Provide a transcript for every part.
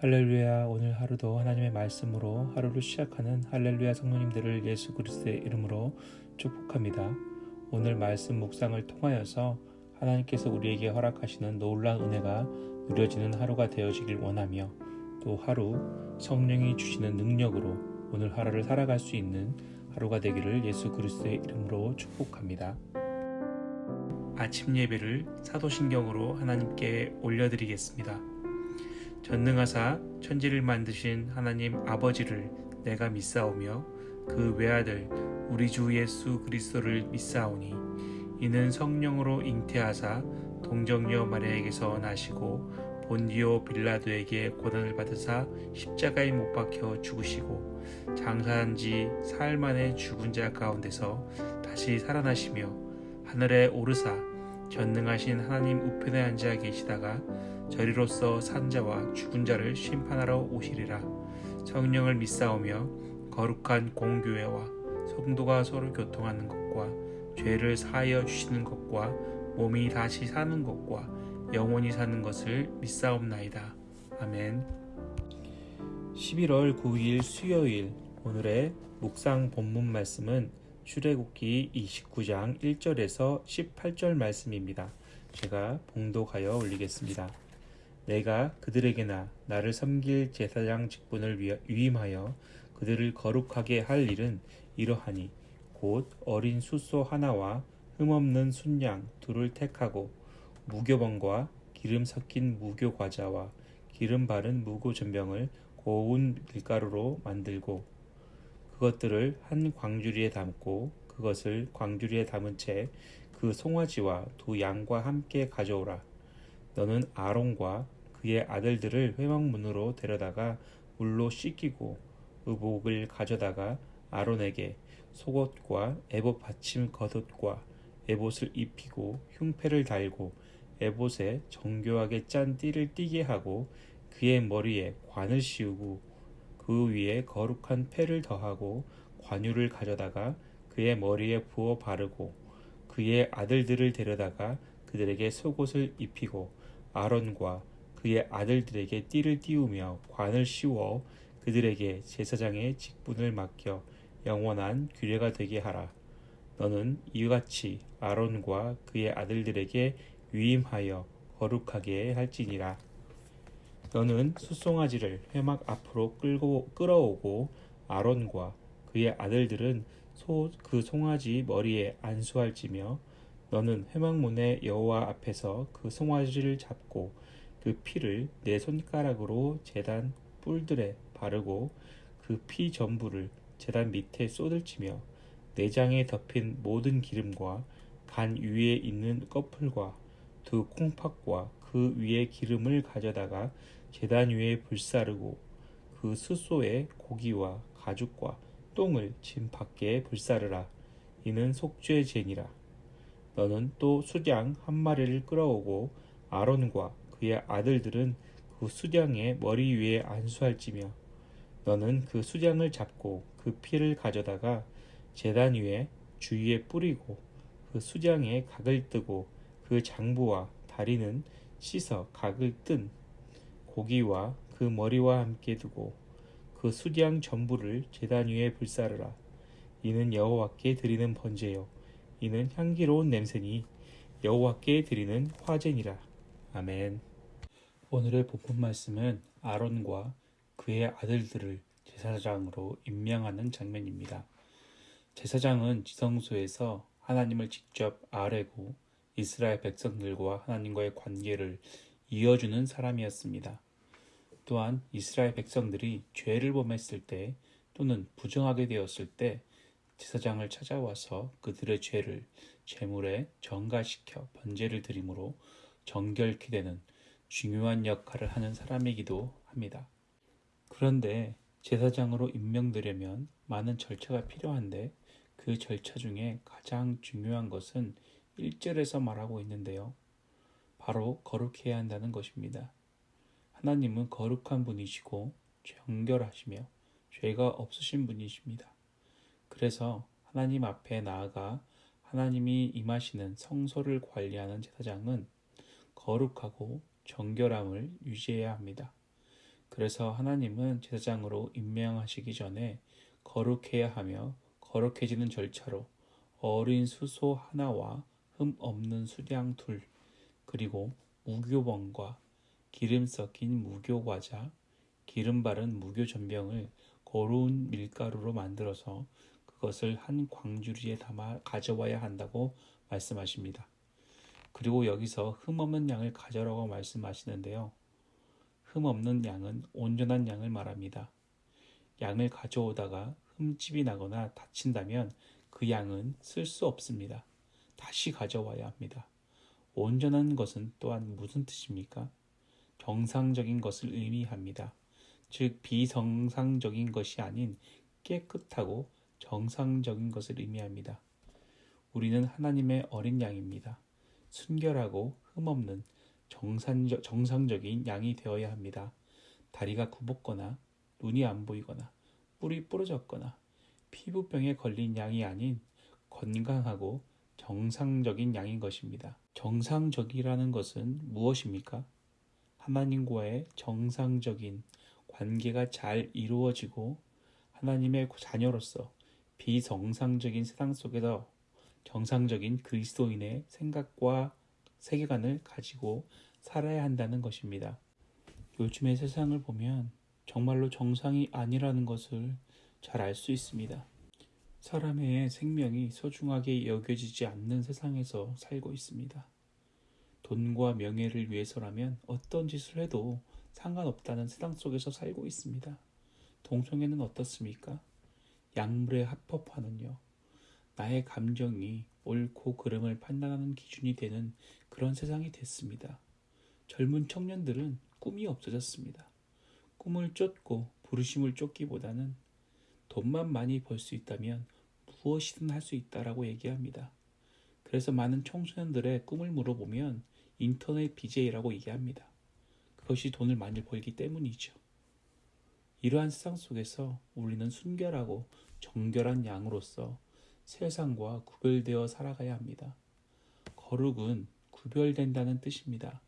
할렐루야 오늘 하루도 하나님의 말씀으로 하루를 시작하는 할렐루야 성도님들을 예수 그리스도의 이름으로 축복합니다. 오늘 말씀 묵상을 통하여서 하나님께서 우리에게 허락하시는 놀라운 은혜가 누려지는 하루가 되어지길 원하며 또 하루 성령이 주시는 능력으로 오늘 하루를 살아갈 수 있는 하루가 되기를 예수 그리스도의 이름으로 축복합니다. 아침 예배를 사도신경으로 하나님께 올려드리겠습니다. 전능하사 천지를 만드신 하나님 아버지를 내가 믿사오며 그 외아들 우리 주 예수 그리스도를 믿사오니 이는 성령으로 잉태하사 동정녀 마리아에게서 나시고 본디오 빌라도에게 고난을 받으사 십자가에 못 박혀 죽으시고 장사한 지 사흘 만에 죽은 자 가운데서 다시 살아나시며 하늘에 오르사 전능하신 하나님 우편에 앉아 계시다가 저리로서 산자와 죽은 자를 심판하러 오시리라 성령을 믿사오며 거룩한 공교회와 성도가 서로 교통하는 것과 죄를 사하여 주시는 것과 몸이 다시 사는 것과 영원히 사는 것을 믿사옵나이다. 아멘 11월 9일 수요일 오늘의 묵상 본문 말씀은 출애굽기 29장 1절에서 18절 말씀입니다. 제가 봉독하여 올리겠습니다. 내가 그들에게나 나를 섬길 제사장 직분을 위임하여 그들을 거룩하게 할 일은 이러하니 곧 어린 숫소 하나와 흠없는 순양 둘을 택하고 무교번과 기름 섞인 무교 과자와 기름 바른 무교 전병을 고운 밀가루로 만들고 그것들을 한 광주리에 담고 그것을 광주리에 담은 채 그 송아지와 두 양과 함께 가져오라. 너는 아론과 그의 아들들을 회막문으로 데려다가 물로 씻기고 의복을 가져다가 아론에게 속옷과 에봇 받침 겉옷과 에봇을 입히고 흉패를 달고 에봇에 정교하게 짠 띠를 띠게 하고 그의 머리에 관을 씌우고 그 위에 거룩한 패를 더하고 관유를 가져다가 그의 머리에 부어 바르고 그의 아들들을 데려다가 그들에게 속옷을 입히고 아론과 그의 아들들에게 띠를 띄우며 관을 씌워 그들에게 제사장의 직분을 맡겨 영원한 규례가 되게 하라. 너는 이같이 아론과 그의 아들들에게 위임하여 거룩하게 할지니라. 너는 숫송아지를 회막 앞으로 끌고 끌어오고 아론과 그의 아들들은 소 그 송아지 머리에 안수할지며 너는 회막문의 여호와 앞에서 그 송아지를 잡고 그 피를 내 손가락으로 재단 뿔들에 바르고 그 피 전부를 재단 밑에 쏟을치며 내장에 덮인 모든 기름과 간 위에 있는 꺼풀과 두 콩팥과 그 위에 기름을 가져다가 재단 위에 불사르고 그 숫소에 고기와 가죽과 똥을 짐 밖에 불사르라. 이는 속죄 제니라. 너는 또 수장 한 마리를 끌어오고 아론과 그의 아들들은 그 수장의 머리 위에 안수할지며 너는 그 수장을 잡고 그 피를 가져다가 재단 위에 주위에 뿌리고 그 수장에 각을 뜨고 그 장부와 다리는 씻어 각을 뜬 고기와 그 머리와 함께 두고 그 수장 전부를 재단 위에 불사르라. 이는 여호와께 드리는 번제요. 이는 향기로운 냄새니 여호와께 드리는 화제니라. 아멘. 오늘의 본문 말씀은 아론과 그의 아들들을 제사장으로 임명하는 장면입니다. 제사장은 지성소에서 하나님을 직접 아뢰고 이스라엘 백성들과 하나님과의 관계를 이어주는 사람이었습니다. 또한 이스라엘 백성들이 죄를 범했을 때 또는 부정하게 되었을 때 제사장을 찾아와서 그들의 죄를 제물에 전가시켜 번제를 드림으로 정결케 되는 중요한 역할을 하는 사람이기도 합니다. 그런데 제사장으로 임명되려면 많은 절차가 필요한데 그 절차 중에 가장 중요한 것은 1절에서 말하고 있는데요. 바로 거룩해야 한다는 것입니다. 하나님은 거룩한 분이시고 정결하시며 죄가 없으신 분이십니다. 그래서 하나님 앞에 나아가 하나님이 임하시는 성소를 관리하는 제사장은 거룩하고 정결함을 유지해야 합니다. 그래서 하나님은 제사장으로 임명하시기 전에 거룩해야 하며 거룩해지는 절차로 어린 수소 하나와 흠 없는 수량 둘 그리고 무교번과 기름 섞인 무교과자 기름 바른 무교전병을 거루운 밀가루로 만들어서 그것을 한 광주리에 담아 가져와야 한다고 말씀하십니다. 그리고 여기서 흠 없는 양을 가져라고 말씀하시는데요. 흠 없는 양은 온전한 양을 말합니다. 양을 가져오다가 흠집이 나거나 다친다면 그 양은 쓸 수 없습니다. 다시 가져와야 합니다. 온전한 것은 또한 무슨 뜻입니까? 정상적인 것을 의미합니다. 즉, 비정상적인 것이 아닌 깨끗하고 정상적인 것을 의미합니다. 우리는 하나님의 어린 양입니다. 순결하고 흠없는 정상적, 정상적인 양이 되어야 합니다. 다리가 굽었거나 눈이 안 보이거나 뿔이 부러졌거나 피부병에 걸린 양이 아닌 건강하고 정상적인 양인 것입니다. 정상적이라는 것은 무엇입니까? 하나님과의 정상적인 관계가 잘 이루어지고 하나님의 자녀로서 비정상적인 세상 속에서 정상적인 그리스도인의 생각과 세계관을 가지고 살아야 한다는 것입니다. 요즘의 세상을 보면 정말로 정상이 아니라는 것을 잘 알 수 있습니다. 사람의 생명이 소중하게 여겨지지 않는 세상에서 살고 있습니다. 돈과 명예를 위해서라면 어떤 짓을 해도 상관없다는 세상 속에서 살고 있습니다. 동성애는 어떻습니까? 약물의 합법화는요. 나의 감정이 옳고 그름을 판단하는 기준이 되는 그런 세상이 됐습니다. 젊은 청년들은 꿈이 없어졌습니다. 꿈을 쫓고 부르심을 쫓기보다는 돈만 많이 벌 수 있다면 무엇이든 할 수 있다라고 얘기합니다. 그래서 많은 청소년들의 꿈을 물어보면 인터넷 BJ라고 얘기합니다. 그것이 돈을 많이 벌기 때문이죠. 이러한 세상 속에서 우리는 순결하고 정결한 양으로서 세상과 구별되어 살아가야 합니다. 거룩은 구별된다는 뜻입니다.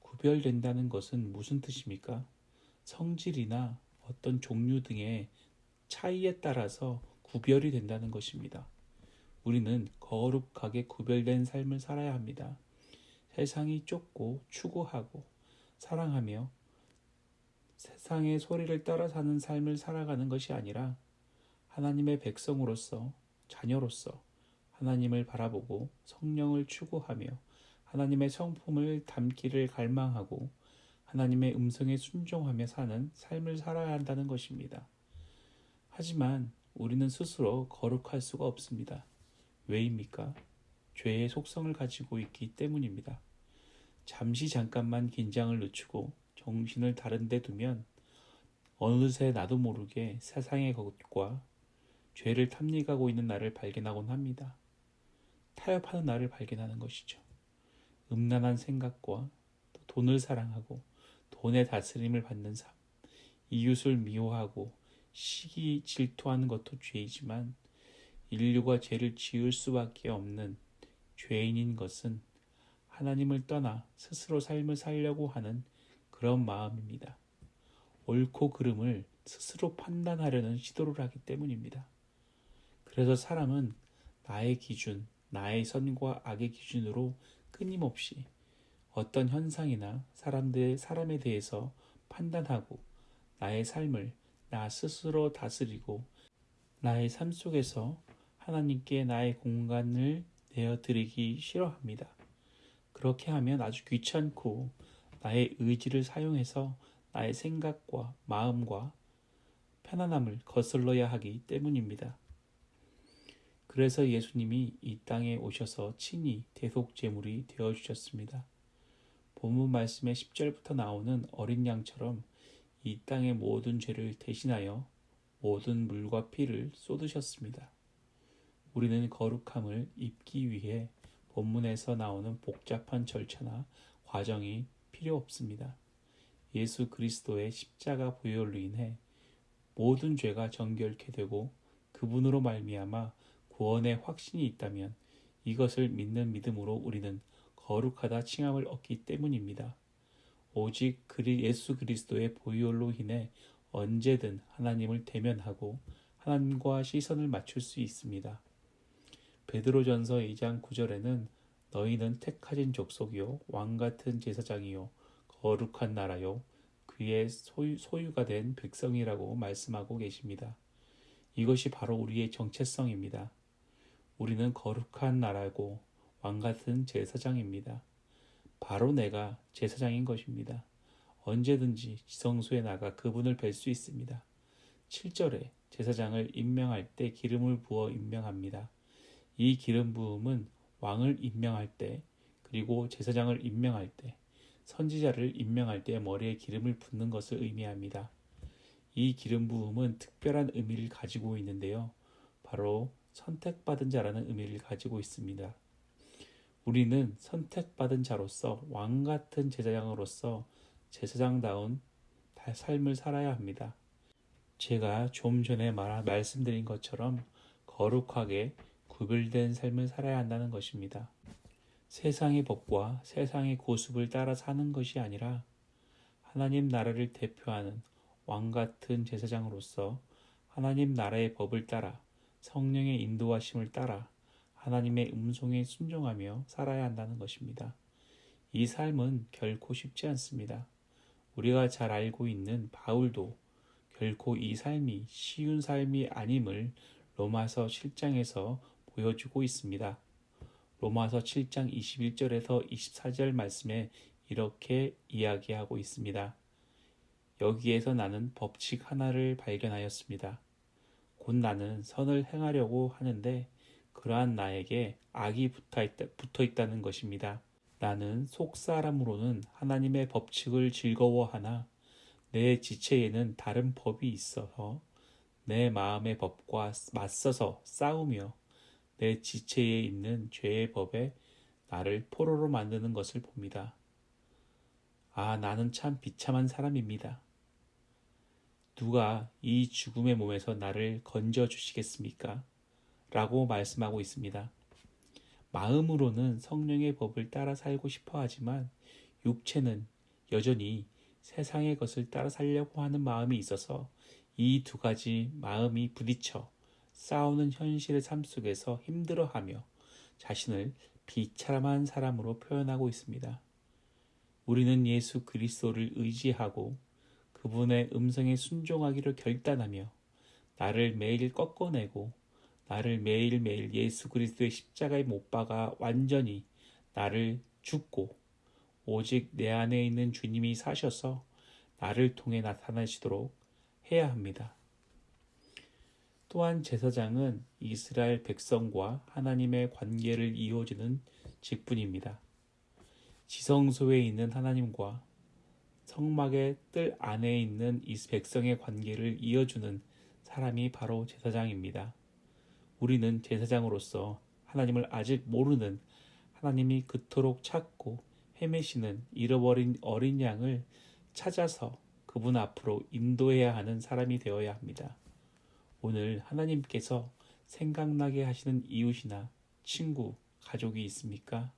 구별된다는 것은 무슨 뜻입니까? 성질이나 어떤 종류 등의 차이에 따라서 구별이 된다는 것입니다. 우리는 거룩하게 구별된 삶을 살아야 합니다. 세상이 쫓고 추구하고 사랑하며 세상의 소리를 따라 사는 삶을 살아가는 것이 아니라 하나님의 백성으로서 자녀로서 하나님을 바라보고 성령을 추구하며 하나님의 성품을 담기를 갈망하고 하나님의 음성에 순종하며 사는 삶을 살아야 한다는 것입니다. 하지만 우리는 스스로 거룩할 수가 없습니다. 왜입니까? 죄의 속성을 가지고 있기 때문입니다. 잠시 잠깐만 긴장을 늦추고 정신을 다른 데 두면 어느새 나도 모르게 세상의 것과 죄를 탐닉하고 있는 나를 발견하곤 합니다. 타협하는 나를 발견하는 것이죠. 음란한 생각과 돈을 사랑하고 돈의 다스림을 받는 삶, 이웃을 미워하고 시기 질투하는 것도 죄이지만 인류가 죄를 지을 수밖에 없는 죄인인 것은 하나님을 떠나 스스로 삶을 살려고 하는 그런 마음입니다. 옳고 그름을 스스로 판단하려는 시도를 하기 때문입니다. 그래서 사람은 나의 기준, 나의 선과 악의 기준으로 끊임없이 어떤 현상이나 사람들, 사람에 대해서 판단하고 나의 삶을 나 스스로 다스리고 나의 삶 속에서 하나님께 나의 공간을 내어드리기 싫어합니다. 그렇게 하면 아주 귀찮고 나의 의지를 사용해서 나의 생각과 마음과 편안함을 거슬러야 하기 때문입니다. 그래서 예수님이 이 땅에 오셔서 친히 대속제물이 되어 주셨습니다. 본문 말씀의 10절부터 나오는 어린 양처럼 이 땅의 모든 죄를 대신하여 모든 물과 피를 쏟으셨습니다. 우리는 거룩함을 입기 위해 본문에서 나오는 복잡한 절차나 과정이 필요 없습니다. 예수 그리스도의 십자가 보혈로 인해 모든 죄가 정결케 되고 그분으로 말미암아 구원의 확신이 있다면 이것을 믿는 믿음으로 우리는 거룩하다 칭함을 얻기 때문입니다. 오직 그리 예수 그리스도의 보혈로 인해 언제든 하나님을 대면하고 하나님과 시선을 맞출 수 있습니다. 베드로전서 2장 9절에는 너희는 택하신 족속이요 왕 같은 제사장이요 거룩한 나라요 그의 소유, 소유가 된 백성이라고 말씀하고 계십니다. 이것이 바로 우리의 정체성입니다. 우리는 거룩한 나라고 왕 같은 제사장입니다. 바로 내가 제사장인 것입니다. 언제든지 지성소에 나가 그분을 뵐 수 있습니다. 7절에 제사장을 임명할 때 기름을 부어 임명합니다. 이 기름 부음은 왕을 임명할 때 그리고 제사장을 임명할 때 선지자를 임명할 때 머리에 기름을 붓는 것을 의미합니다. 이 기름 부음은 특별한 의미를 가지고 있는데요. 바로 선택받은 자라는 의미를 가지고 있습니다. 우리는 선택받은 자로서 왕 같은 제사장으로서 제사장다운 삶을 살아야 합니다. 제가 좀 전에 말, 말씀드린 것처럼 거룩하게 구별된 삶을 살아야 한다는 것입니다. 세상의 법과 세상의 고습을 따라 사는 것이 아니라 하나님 나라를 대표하는 왕 같은 제사장으로서 하나님 나라의 법을 따라 성령의 인도하심을 따라 하나님의 음성에 순종하며 살아야 한다는 것입니다. 이 삶은 결코 쉽지 않습니다. 우리가 잘 알고 있는 바울도 결코 이 삶이 쉬운 삶이 아님을 로마서 7장에서 보여주고 있습니다. 로마서 7장 21절에서 24절 말씀에 이렇게 이야기하고 있습니다. 여기에서 나는 법칙 하나를 발견하였습니다. 곧 나는 선을 행하려고 하는데 그러한 나에게 악이 붙어 있다, 는 것입니다. 나는 속사람으로는 하나님의 법칙을 즐거워하나 내 지체에는 다른 법이 있어서 내 마음의 법과 맞서서 싸우며 내 지체에 있는 죄의 법에 나를 포로로 만드는 것을 봅니다. 아, 나는 참 비참한 사람입니다. 누가 이 죽음의 몸에서 나를 건져 주시겠습니까? 라고 말씀하고 있습니다. 마음으로는 성령의 법을 따라 살고 싶어 하지만 육체는 여전히 세상의 것을 따라 살려고 하는 마음이 있어서 이 두 가지 마음이 부딪혀 싸우는 현실의 삶 속에서 힘들어하며 자신을 비참한 사람으로 표현하고 있습니다. 우리는 예수 그리스도를 의지하고 그분의 음성에 순종하기를 결단하며 나를 매일 꺾어내고 나를 매일매일 예수 그리스도의 십자가에 못 박아 완전히 나를 죽고 오직 내 안에 있는 주님이 사셔서 나를 통해 나타나시도록 해야 합니다. 또한 제사장은 이스라엘 백성과 하나님의 관계를 이어주는 직분입니다. 지성소에 있는 하나님과 성막의 뜰 안에 있는 이 백성의 관계를 이어주는 사람이 바로 제사장입니다. 우리는 제사장으로서 하나님을 아직 모르는 하나님이 그토록 찾고 헤매시는 잃어버린 어린 양을 찾아서 그분 앞으로 인도해야 하는 사람이 되어야 합니다. 오늘 하나님께서 생각나게 하시는 이웃이나 친구, 가족이 있습니까?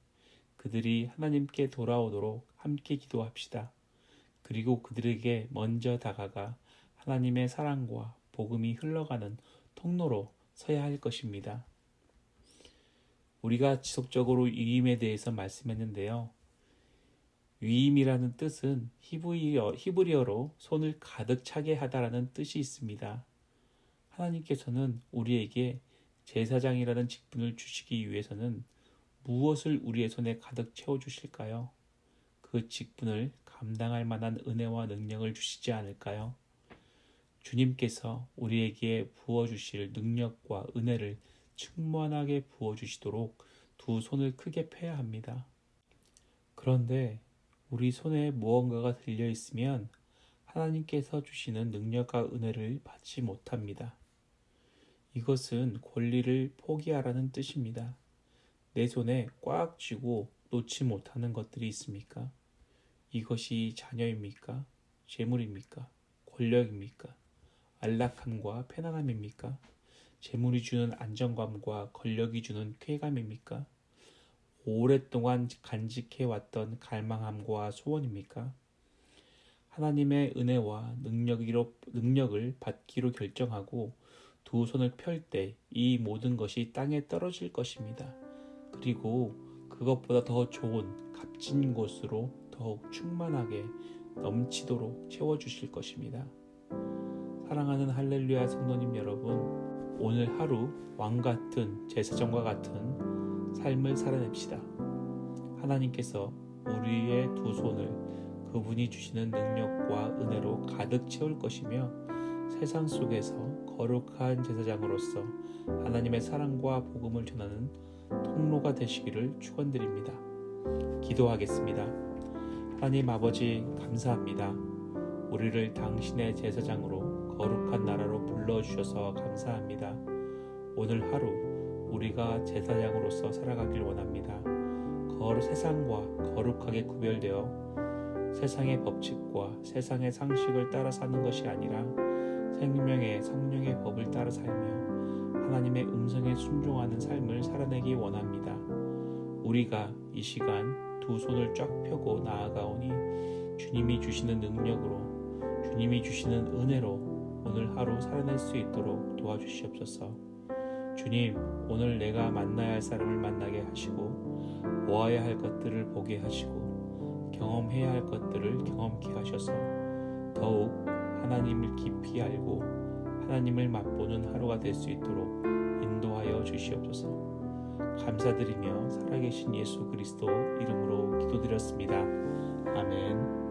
그들이 하나님께 돌아오도록 함께 기도합시다. 그리고 그들에게 먼저 다가가 하나님의 사랑과 복음이 흘러가는 통로로 서야 할 것입니다. 우리가 지속적으로 위임에 대해서 말씀했는데요. 위임이라는 뜻은 히브리어, 히브리어로 손을 가득 차게 하다라는 뜻이 있습니다. 하나님께서는 우리에게 제사장이라는 직분을 주시기 위해서는 무엇을 우리의 손에 가득 채워 주실까요? 그 직분을 감당할 만한 은혜와 능력을 주시지 않을까요? 주님께서 우리에게 부어주실 능력과 은혜를 충만하게 부어주시도록 두 손을 크게 펴야 합니다. 그런데 우리 손에 무언가가 들려 있으면 하나님께서 주시는 능력과 은혜를 받지 못합니다. 이것은 권리를 포기하라는 뜻입니다. 내 손에 꽉 쥐고 놓지 못하는 것들이 있습니까? 이것이 자녀입니까? 재물입니까? 권력입니까? 안락함과 편안함입니까? 재물이 주는 안정감과 권력이 주는 쾌감입니까? 오랫동안 간직해왔던 갈망함과 소원입니까? 하나님의 은혜와 능력으로, 능력을 받기로 결정하고 두 손을 펼 때 이 모든 것이 땅에 떨어질 것입니다. 그리고 그것보다 더 좋은 값진 곳으로 더욱 충만하게 넘치도록 채워주실 것입니다. 사랑하는 할렐루야 성도님 여러분, 오늘 하루 왕 같은 제사장과 같은 삶을 살아냅시다. 하나님께서 우리의 두 손을 그분이 주시는 능력과 은혜로 가득 채울 것이며 세상 속에서 거룩한 제사장으로서 하나님의 사랑과 복음을 전하는 통로가 되시기를 축원드립니다. 기도하겠습니다. 하나님 아버지 감사합니다. 우리를 당신의 제사장으로 거룩한 나라로 불러 주셔서 감사합니다. 오늘 하루 우리가 제사장으로서 살아가길 원합니다. 거룩 세상과 거룩하게 구별되어 세상의 법칙과 세상의 상식을 따라 사는 것이 아니라 생명의 성령의 법을 따라 살며 하나님의 음성에 순종하는 삶을 살아내기 원합니다. 우리가 이 시간 두 손을 쫙 펴고 나아가오니 주님이 주시는 능력으로 주님이 주시는 은혜로 오늘 하루 살아낼 수 있도록 도와주시옵소서. 주님, 오늘 내가 만나야 할 사람을 만나게 하시고 보아야 할 것들을 보게 하시고 경험해야 할 것들을 경험케 하셔서 더욱 하나님을 깊이 알고 하나님을 맛보는 하루가 될 수 있도록 인도하여 주시옵소서. 감사드리며 살아계신 예수 그리스도 이름으로 기도드렸습니다. 아멘.